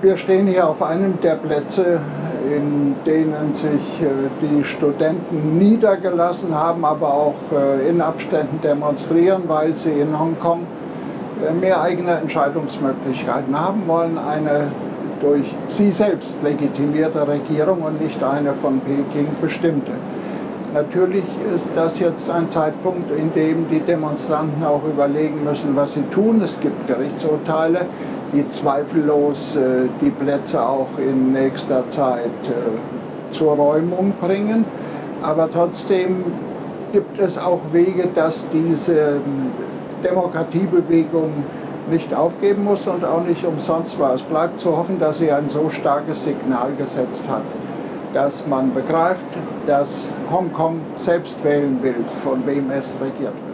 Wir stehen hier auf einem der Plätze, in denen sich äh, die Studenten niedergelassen haben, aber auch äh, in Abständen demonstrieren, weil sie in Hongkong äh, mehr eigene Entscheidungsmöglichkeiten haben wollen. Eine durch sie selbst legitimierte Regierung und nicht eine von Peking bestimmte. Natürlich ist das jetzt ein Zeitpunkt, in dem die Demonstranten auch überlegen müssen, was sie tun. Es gibt Gerichtsurteile, die zweifellos äh, die Plätze auch in nächster Zeit äh, zur Räumung bringen. Aber trotzdem gibt es auch Wege, dass diese ähm, Demokratiebewegung nicht aufgeben muss und auch nicht umsonst war. Es bleibt zu hoffen, dass sie ein so starkes Signal gesetzt hat, dass man begreift, dass Hongkong selbst wählen will, von wem es regiert wird.